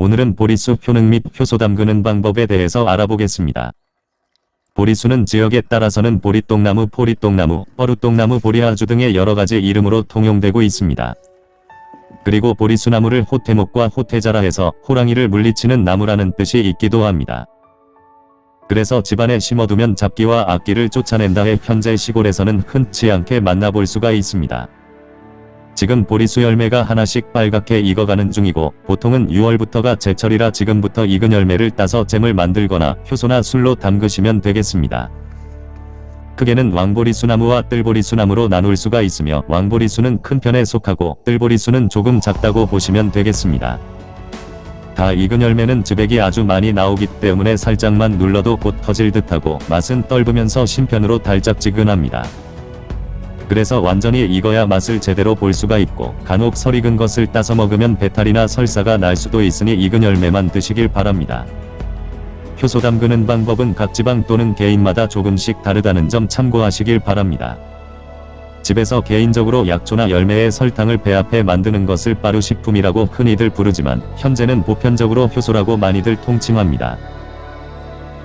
오늘은 보리수 효능 및 효소 담그는 방법에 대해서 알아보겠습니다. 보리수는 지역에 따라서는 보리똥나무, 포리똥나무, 뻐루똥나무, 보리아주 등의 여러가지 이름으로 통용되고 있습니다. 그리고 보리수나무를 호태목과 호태자라 해서 호랑이를 물리치는 나무라는 뜻이 있기도 합니다. 그래서 집안에 심어두면 잡기와 악기를 쫓아낸다 해 현재 시골에서는 흔치 않게 만나볼 수가 있습니다. 지금 보리수 열매가 하나씩 빨갛게 익어가는 중이고 보통은 6월부터가 제철이라 지금부터 익은 열매를 따서 잼을 만들거나 효소나 술로 담그시면 되겠습니다. 크게는 왕보리수나무와 뜰보리수나무로 나눌 수가 있으며 왕보리수는 큰 편에 속하고 뜰보리수는 조금 작다고 보시면 되겠습니다. 다 익은 열매는 즙액이 아주 많이 나오기 때문에 살짝만 눌러도 곧 터질 듯하고 맛은 떫으면서 신편으로 달짝지근합니다. 그래서 완전히 익어야 맛을 제대로 볼 수가 있고 간혹 설 익은 것을 따서 먹으면 배탈이나 설사가 날 수도 있으니 익은 열매만 드시길 바랍니다. 효소 담그는 방법은 각 지방 또는 개인마다 조금씩 다르다는 점 참고하시길 바랍니다. 집에서 개인적으로 약초나 열매에 설탕을 배합해 만드는 것을 빠루식품이라고 흔히들 부르지만 현재는 보편적으로 효소라고 많이들 통칭합니다.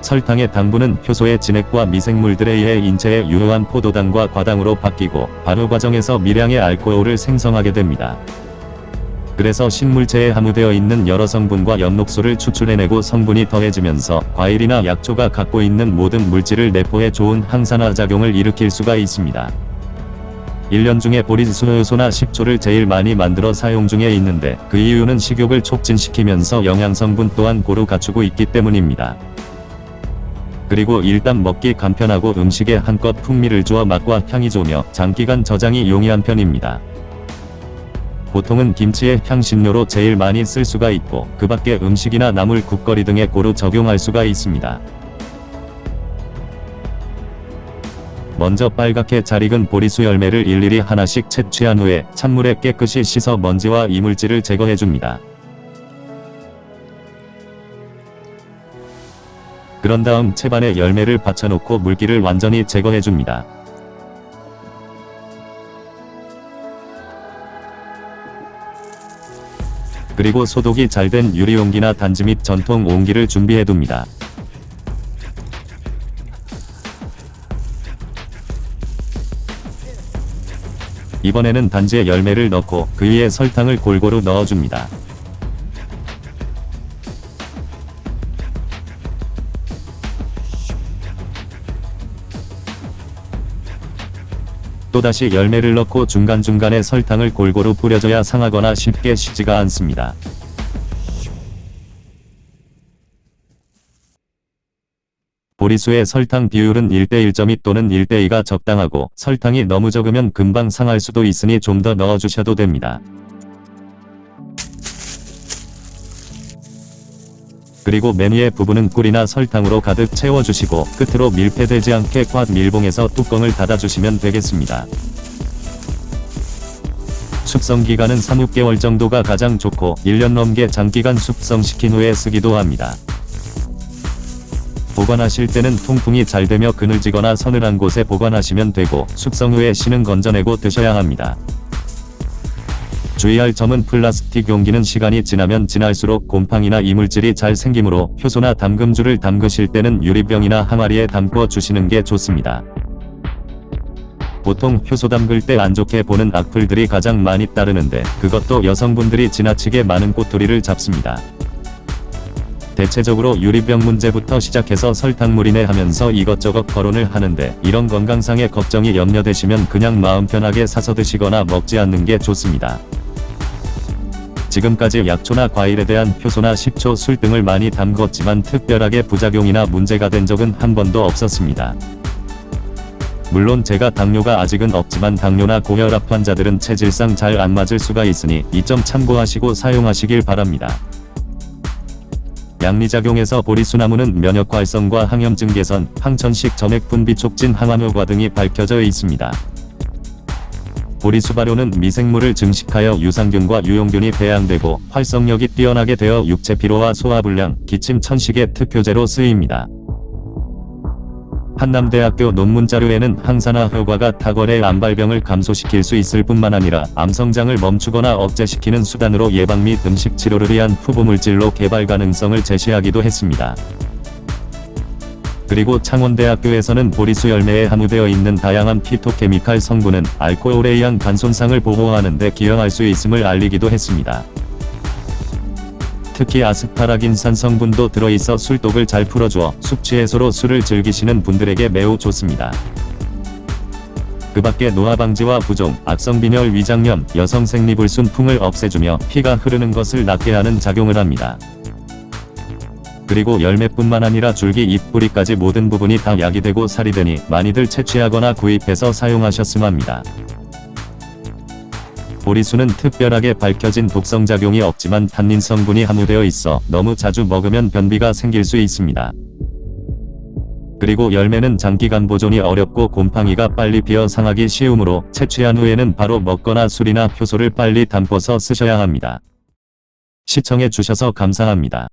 설탕의 당분은 효소의 진액과 미생물들에 의해 인체에 유효한 포도당과 과당으로 바뀌고 발효 과정에서 미량의 알코올을 생성하게 됩니다. 그래서 식물체에 함유되어 있는 여러 성분과 엽록소를 추출해내고 성분이 더해지면서 과일이나 약초가 갖고 있는 모든 물질을 내포해 좋은 항산화 작용을 일으킬 수가 있습니다. 1년 중에 보리수효소나 식초를 제일 많이 만들어 사용 중에 있는데 그 이유는 식욕을 촉진시키면서 영양성분 또한 고루 갖추고 있기 때문입니다. 그리고 일단 먹기 간편하고 음식에 한껏 풍미를 주어 맛과 향이 좋으며 장기간 저장이 용이한 편입니다. 보통은 김치에 향신료로 제일 많이 쓸 수가 있고 그 밖에 음식이나 나물 국거리 등에 고루 적용할 수가 있습니다. 먼저 빨갛게 잘 익은 보리수 열매를 일일이 하나씩 채취한 후에 찬물에 깨끗이 씻어 먼지와 이물질을 제거해줍니다. 그런 다음 채반에 열매를 받쳐놓고 물기를 완전히 제거해줍니다. 그리고 소독이 잘 된 유리용기나 단지 및 전통 옹기를 준비해둡니다. 이번에는 단지에 열매를 넣고 그 위에 설탕을 골고루 넣어줍니다. 또다시 열매를 넣고 중간중간에 설탕을 골고루 뿌려줘야 상하거나 쉽게 쉬지가 않습니다. 보리수의 설탕 비율은 1대 1.2 또는 1대 2가 적당하고 설탕이 너무 적으면 금방 상할 수도 있으니 좀 더 넣어주셔도 됩니다. 그리고 맨 위에 부분은 꿀이나 설탕으로 가득 채워주시고 끝으로 밀폐되지 않게 꽉 밀봉해서 뚜껑을 닫아주시면 되겠습니다. 숙성기간은 3, 6개월 정도가 가장 좋고 1년 넘게 장기간 숙성시킨 후에 쓰기도 합니다. 보관하실 때는 통풍이 잘 되며 그늘지거나 서늘한 곳에 보관하시면 되고 숙성 후에 씨는 건져내고 드셔야 합니다. 주의할 점은 플라스틱 용기는 시간이 지나면 지날수록 곰팡이나 이물질이 잘 생기므로 효소나 담금주를 담그실 때는 유리병이나 항아리에 담궈 주시는 게 좋습니다. 보통 효소 담글 때 안 좋게 보는 악플들이 가장 많이 따르는데 그것도 여성분들이 지나치게 많은 꼬투리를 잡습니다. 대체적으로 유리병 문제부터 시작해서 설탕물이네 하면서 이것저것 거론을 하는데 이런 건강상의 걱정이 염려되시면 그냥 마음 편하게 사서 드시거나 먹지 않는 게 좋습니다. 지금까지 약초나 과일에 대한 효소나 식초, 술 등을 많이 담궜지만 특별하게 부작용이나 문제가 된 적은 한 번도 없었습니다. 물론 제가 당뇨가 아직은 없지만 당뇨나 고혈압 환자들은 체질상 잘 안 맞을 수가 있으니 이 점 참고하시고 사용하시길 바랍니다. 양리작용에서 보리수나무는 면역 활성과 항염증 개선, 항천식 점액 분비 촉진 항암 효과 등이 밝혀져 있습니다. 보리수발효는 미생물을 증식하여 유산균과 유용균이 배양되고 활성력이 뛰어나게 되어 육체 피로와 소화불량, 기침 천식의 특효제로 쓰입니다. 한남대학교 논문 자료에는 항산화 효과가 탁월해 암발병을 감소시킬 수 있을 뿐만 아니라 암 성장을 멈추거나 억제시키는 수단으로 예방 및 음식 치료를 위한 후보물질로 개발 가능성을 제시하기도 했습니다. 그리고 창원대학교에서는 보리수 열매에 함유되어 있는 다양한 피토케미칼 성분은 알코올에 의한 간 손상을 보호하는 데 기여할 수 있음을 알리기도 했습니다. 특히 아스파라긴산 성분도 들어있어 술독을 잘 풀어주어 숙취 해소로 술을 즐기시는 분들에게 매우 좋습니다. 그 밖에 노화 방지와 부종, 악성빈혈 위장염, 여성 생리불순풍을 없애주며 피가 흐르는 것을 낫게 하는 작용을 합니다. 그리고 열매뿐만 아니라 줄기 잎 뿌리까지 모든 부분이 다 약이 되고 살이 되니 많이들 채취하거나 구입해서 사용하셨으면 합니다. 보리수는 특별하게 밝혀진 독성작용이 없지만 탄닌 성분이 함유되어 있어 너무 자주 먹으면 변비가 생길 수 있습니다. 그리고 열매는 장기간 보존이 어렵고 곰팡이가 빨리 피어 상하기 쉬우므로 채취한 후에는 바로 먹거나 술이나 효소를 빨리 담궈서 쓰셔야 합니다. 시청해 주셔서 감사합니다.